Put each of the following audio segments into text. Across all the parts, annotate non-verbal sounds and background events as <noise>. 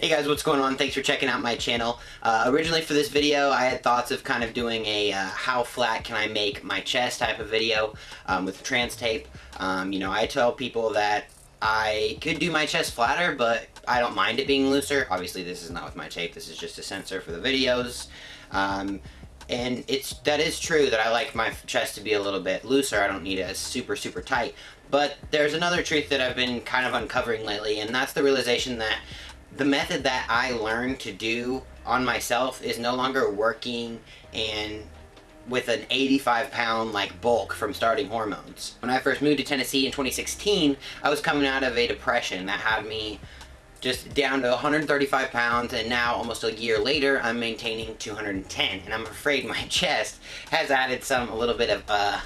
Hey guys, what's going on? Thanks for checking out my channel. Uh, originally for this video, I had thoughts of kind of doing a uh, how flat can I make my chest type of video um, with trans tape. Um, you know, I tell people that I could do my chest flatter, but I don't mind it being looser. Obviously, this is not with my tape. This is just a censor for the videos. Um, and it's that is true that I like my chest to be a little bit looser. I don't need it as super, super tight. But there's another truth that I've been kind of uncovering lately, and that's the realization that the method that I learned to do on myself is no longer working and with an 85 pound like bulk from starting hormones. When I first moved to Tennessee in 2016, I was coming out of a depression that had me just down to 135 pounds and now almost a year later I'm maintaining 210 and I'm afraid my <laughs> chest has added some a little bit of uh,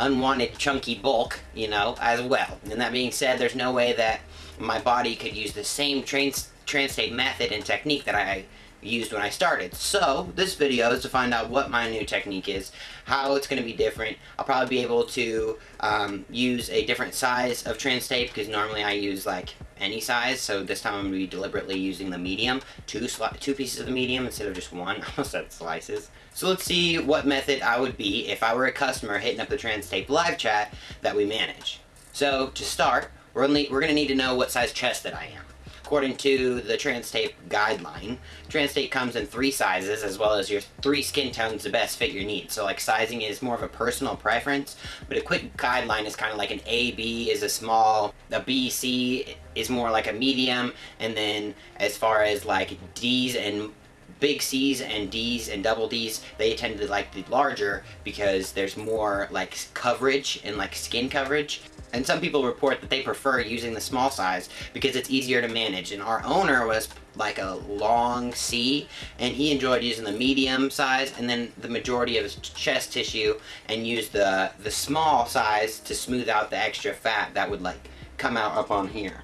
unwanted chunky bulk you know as well and that being said there's no way that my body could use the same trans tape method and technique that I used when I started. So, this video is to find out what my new technique is, how it's going to be different. I'll probably be able to um, use a different size of trans tape, because normally I use like any size, so this time I'm going to be deliberately using the medium, two, two pieces of the medium instead of just one, <laughs> I almost said slices. So let's see what method I would be if I were a customer hitting up the trans tape live chat that we manage. So, to start, we're, only, we're going to need to know what size chest that I am. According to the TransTape guideline, TransTape comes in three sizes as well as your three skin tones to best fit your needs. So like sizing is more of a personal preference, but a quick guideline is kind of like an AB is a small, a BC is more like a medium, and then as far as like D's and big C's and D's and double D's, they tend to like the larger because there's more like coverage and like skin coverage. And some people report that they prefer using the small size because it's easier to manage. And our owner was like a long C and he enjoyed using the medium size and then the majority of his chest tissue and used the, the small size to smooth out the extra fat that would like come out up on here.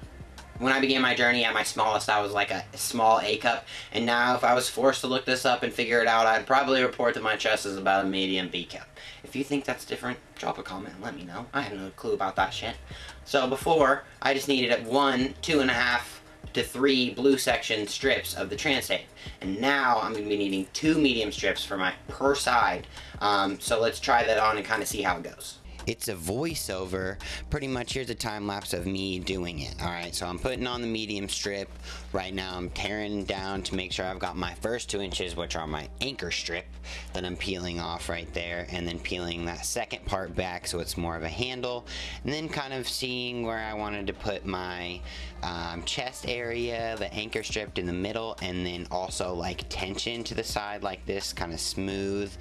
When I began my journey at my smallest, I was like a small A cup, and now if I was forced to look this up and figure it out, I'd probably report that my chest is about a medium B cup. If you think that's different, drop a comment and let me know. I have no clue about that shit. So before, I just needed one, two and a half to three blue section strips of the trans tape. And now I'm going to be needing two medium strips for my per side. Um, so let's try that on and kind of see how it goes it's a voiceover. Pretty much here's a time lapse of me doing it. Alright, so I'm putting on the medium strip. Right now I'm tearing down to make sure I've got my first two inches, which are my anchor strip that I'm peeling off right there. And then peeling that second part back so it's more of a handle. And then kind of seeing where I wanted to put my um, chest area, the anchor strip in the middle, and then also like tension to the side like this, kind of smooth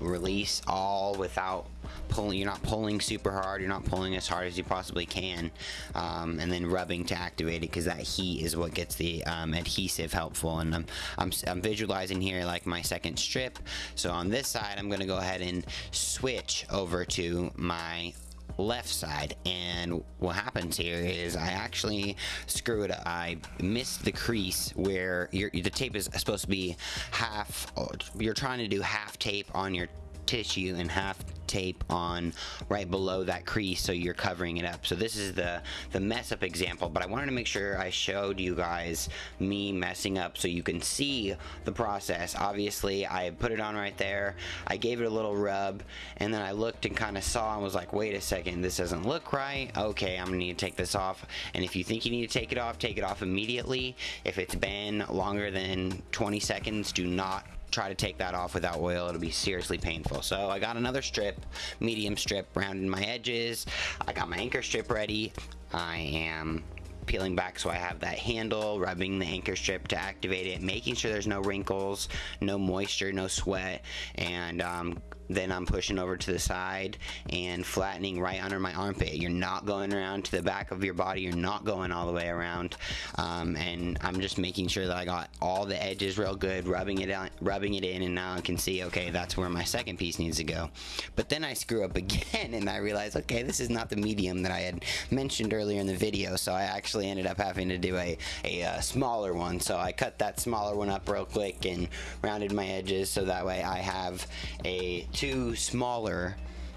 release all without pulling you're not pulling super hard you're not pulling as hard as you possibly can um, and then rubbing to activate it because that heat is what gets the um, adhesive helpful. And I'm, I'm, I'm visualizing here like my second strip. So on this side I'm gonna go ahead and switch over to my left side. And what happens here is I actually screw it up. I missed the crease where your, the tape is supposed to be half you're trying to do half tape on your tissue and half tape on right below that crease so you're covering it up. So this is the the mess up example but I wanted to make sure I showed you guys me messing up so you can see the process. Obviously I put it on right there. I gave it a little rub and then I looked and kind of saw and was like wait a second this doesn't look right. Okay I'm gonna need to take this off. And if you think you need to take it off take it off immediately. If it's been longer than 20 seconds do not try to take that off without oil it'll be seriously painful. So I got another strip medium strip rounding my edges. I got my anchor strip ready. I am peeling back so I have that handle, rubbing the anchor strip to activate it, making sure there's no wrinkles, no moisture, no sweat, and um, then I'm pushing over to the side and flattening right under my armpit. You're not going around to the back of your body. You're not going all the way around. Um, and I'm just making sure that I got all the edges real good, rubbing it out, rubbing it in, and now I can see, okay, that's where my second piece needs to go. But then I screw up <laughs> again, and I realize, okay, this is not the medium that I had mentioned earlier in the video, so I actually ended up having to do a, a, a uh, smaller one. So I cut that smaller one up real quick and rounded my edges so that way I have a two smaller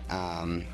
um,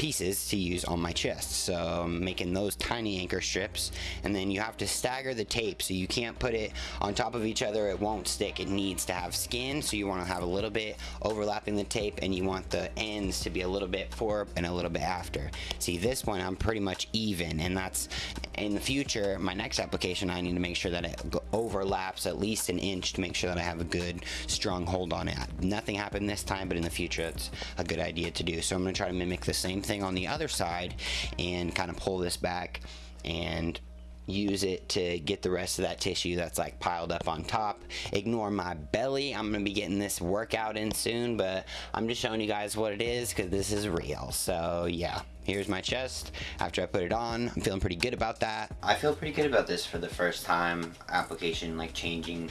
pieces to use on my chest. So I'm making those tiny anchor strips and then you have to stagger the tape so you can't put it on top of each other. It won't stick. It needs to have skin so you want to have a little bit overlapping the tape and you want the ends to be a little bit before and a little bit after. See this one I'm pretty much even and that's in the future my next application I need to make sure that it overlaps at least an inch to make sure that I have a good strong hold on it. Nothing happened this time but in the future it's a good idea to do. So I'm going to try to mimic the same thing on the other side and kind of pull this back and use it to get the rest of that tissue that's like piled up on top. Ignore my belly. I'm gonna be getting this workout in soon but i'm just showing you guys what it is because this is real. So yeah here's my chest. After I put it on I'm feeling pretty good about that. I feel pretty good about this for the first time application like changing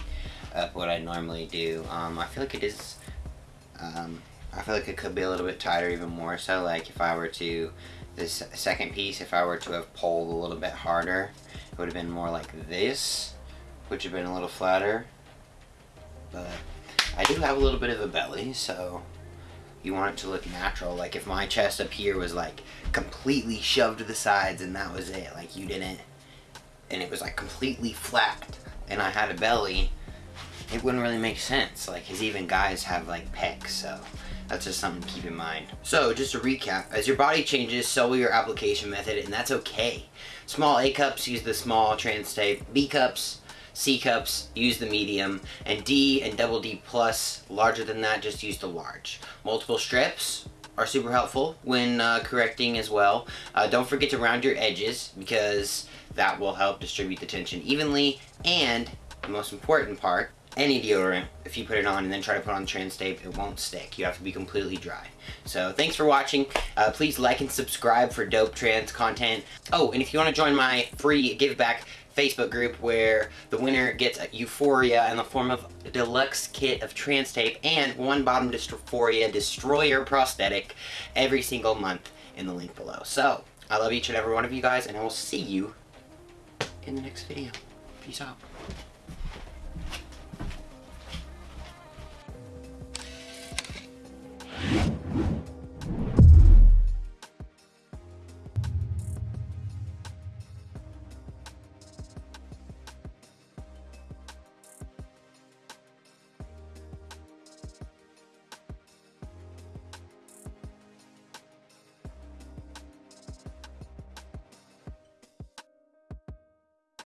up what I normally do. Um, I feel like it is um, I feel like it could be a little bit tighter even more so like if I were to this second piece if I were to have pulled a little bit harder it would have been more like this which would have been a little flatter. But I do have a little bit of a belly so you want it to look natural. Like if my chest up here was like completely shoved to the sides and that was it like you didn't and it was like completely flat and I had a belly it wouldn't really make sense like because even guys have like pecs so that's just something to keep in mind. So just to recap, as your body changes, so will your application method, and that's okay. Small A cups, use the small trans tape. B cups, C cups, use the medium. And D and double D plus, larger than that, just use the large. Multiple strips, are super helpful when uh, correcting as well. Uh, don't forget to round your edges because that will help distribute the tension evenly and the most important part any deodorant, if you put it on and then try to put on trans tape, it won't stick. You have to be completely dry. So thanks for watching. Uh, please like and subscribe for dope trans content. Oh, and if you want to join my free give back Facebook group where the winner gets Euphoria in the form of a deluxe kit of trans tape and one bottom Euphoria Destroyer prosthetic every single month in the link below. So, I love each and every one of you guys and I will see you in the next video. Peace out.